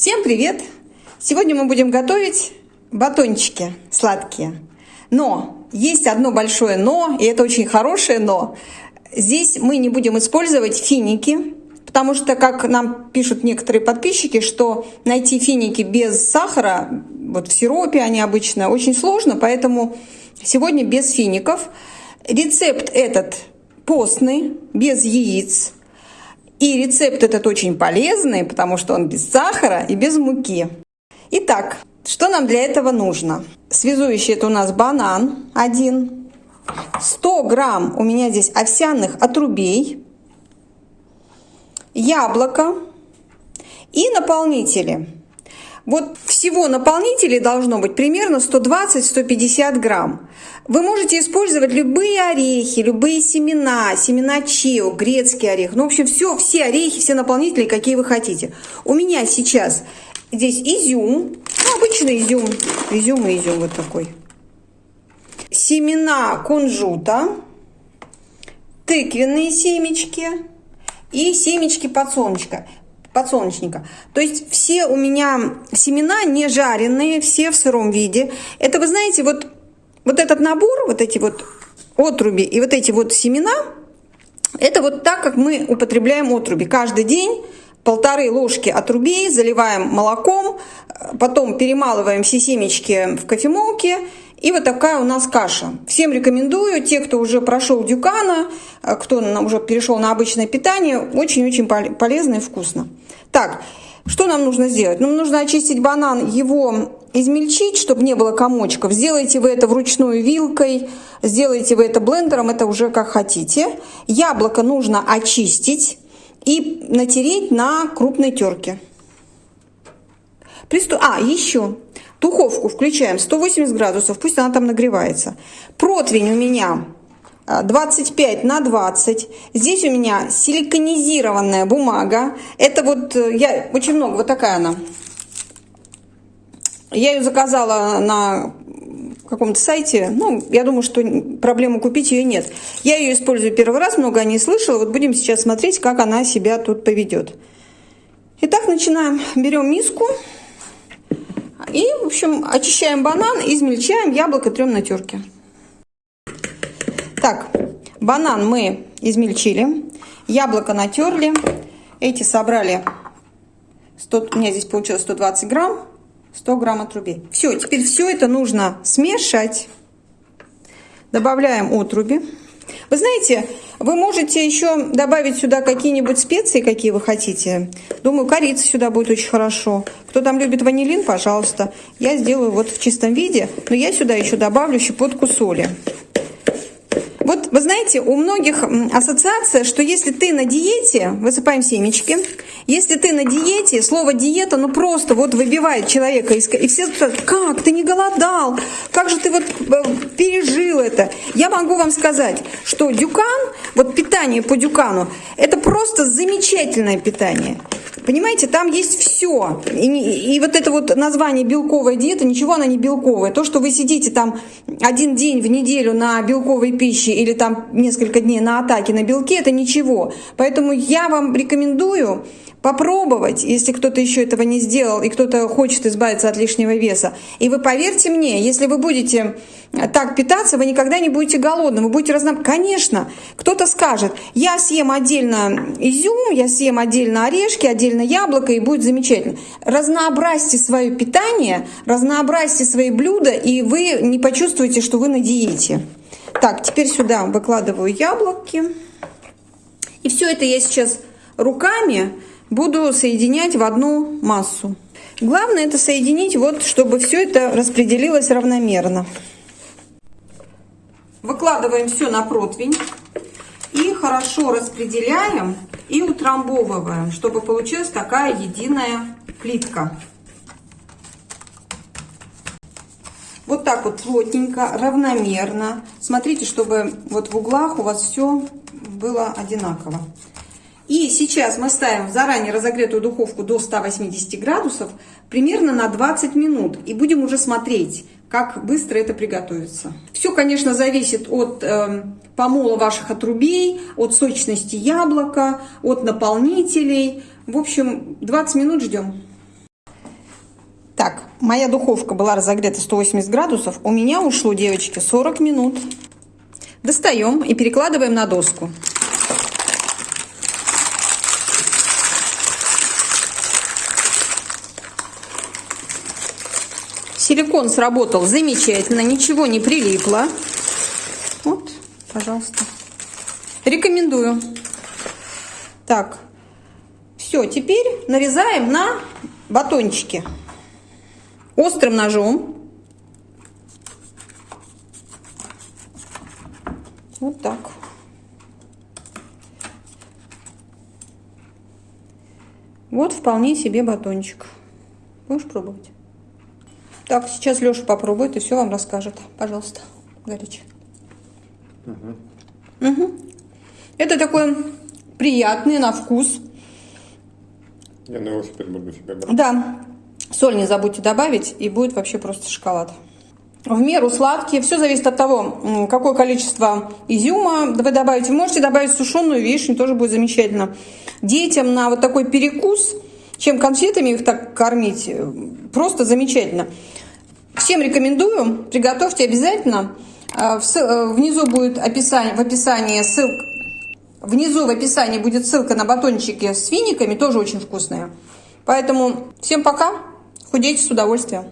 Всем привет! Сегодня мы будем готовить батончики сладкие. Но есть одно большое но, и это очень хорошее но. Здесь мы не будем использовать финики, потому что, как нам пишут некоторые подписчики, что найти финики без сахара, вот в сиропе они обычно, очень сложно, поэтому сегодня без фиников. Рецепт этот постный, без яиц, и рецепт этот очень полезный, потому что он без сахара и без муки. Итак, что нам для этого нужно? Связующий это у нас банан один, 100 грамм у меня здесь овсяных отрубей, яблоко и наполнители. Вот всего наполнителей должно быть примерно 120-150 грамм. Вы можете использовать любые орехи, любые семена, семена чио, грецкий орех. Ну, в общем, все, все орехи, все наполнители, какие вы хотите. У меня сейчас здесь изюм, ну, обычный изюм, изюм и изюм вот такой. Семена кунжута, тыквенные семечки и семечки подсолнечка подсолнечника. То есть все у меня семена не жареные, все в сыром виде. Это, вы знаете, вот, вот этот набор, вот эти вот отруби и вот эти вот семена, это вот так, как мы употребляем отруби. Каждый день полторы ложки отрубей заливаем молоком, потом перемалываем все семечки в кофемолке и вот такая у нас каша. Всем рекомендую, те, кто уже прошел дюкана, э, кто уже перешел на обычное питание, очень-очень полезно и вкусно. Так, что нам нужно сделать? Нам нужно очистить банан, его измельчить, чтобы не было комочков. Сделайте вы это вручную вилкой, сделайте вы это блендером, это уже как хотите. Яблоко нужно очистить и натереть на крупной терке. Приступ... А, еще Духовку включаем 180 градусов, пусть она там нагревается. Противень у меня 25 а, на 20. Здесь у меня силиконизированная бумага. Это вот, э, я очень много, вот такая она. Я ее заказала на каком-то сайте. Ну, я думаю, что проблемы купить ее нет. Я ее использую первый раз, много не слышала. Вот будем сейчас смотреть, как она себя тут поведет. Итак, начинаем. Берем миску. И, в общем, очищаем банан, измельчаем, яблоко трем на терке. Так, банан мы измельчили, яблоко натерли, эти собрали, 100, у меня здесь получилось 120 грамм, 100 грамм отрубей. Все, теперь все это нужно смешать. Добавляем отруби. Вы знаете, вы можете еще добавить сюда какие-нибудь специи, какие вы хотите. Думаю, корица сюда будет очень хорошо. Кто там любит ванилин, пожалуйста. Я сделаю вот в чистом виде, но я сюда еще добавлю щепотку соли. Вы знаете, у многих ассоциация, что если ты на диете, высыпаем семечки, если ты на диете, слово диета, ну просто вот выбивает человека, и все спрашивают, как, ты не голодал, как же ты вот э, пережил это. Я могу вам сказать, что дюкан, вот питание по дюкану, это просто замечательное питание. Понимаете, там есть все. И, и вот это вот название белковая диета, ничего она не белковая. То, что вы сидите там один день в неделю на белковой пище или там несколько дней на атаке на белке, это ничего. Поэтому я вам рекомендую попробовать, если кто-то еще этого не сделал и кто-то хочет избавиться от лишнего веса. И вы поверьте мне, если вы будете так питаться, вы никогда не будете голодным, вы будете разно... Конечно, кто-то скажет, я съем отдельно изюм, я съем отдельно орешки, отдельно яблоко, и будет замечательно. Разнообразьте свое питание, разнообразьте свои блюда, и вы не почувствуете, что вы на диете. Так, теперь сюда выкладываю яблоки. И все это я сейчас руками буду соединять в одну массу. Главное это соединить, вот, чтобы все это распределилось равномерно. Выкладываем все на противень и хорошо распределяем и утрамбовываем, чтобы получилась такая единая плитка. Вот так вот плотненько, равномерно. Смотрите, чтобы вот в углах у вас все было одинаково. И сейчас мы ставим в заранее разогретую духовку до 180 градусов примерно на 20 минут. И будем уже смотреть, как быстро это приготовится. Все, конечно, зависит от э, помола ваших отрубей, от сочности яблока, от наполнителей. В общем, 20 минут ждем. моя духовка была разогрета 180 градусов, у меня ушло, девочки, 40 минут. Достаем и перекладываем на доску. Силикон сработал замечательно, ничего не прилипло. Вот, пожалуйста. Рекомендую. Так, все, теперь нарезаем на батончики острым ножом. Вот так. Вот вполне себе батончик. Будешь пробовать? Так, сейчас Леша попробует и все вам расскажет. Пожалуйста, горячий. Угу. Угу. Это такой приятный на вкус. Я на велосипед буду себе брать. Да. Соль не забудьте добавить, и будет вообще просто шоколад. В меру сладкие. Все зависит от того, какое количество изюма вы добавите. Можете добавить сушеную вишню, тоже будет замечательно. Детям на вот такой перекус, чем конфетами их так кормить, э, просто замечательно. Всем рекомендую, приготовьте обязательно. Э, э, внизу будет описание, в описании ссылка. Внизу в описании будет ссылка на батончики с финиками, тоже очень вкусные. Поэтому всем пока, худейте с удовольствием.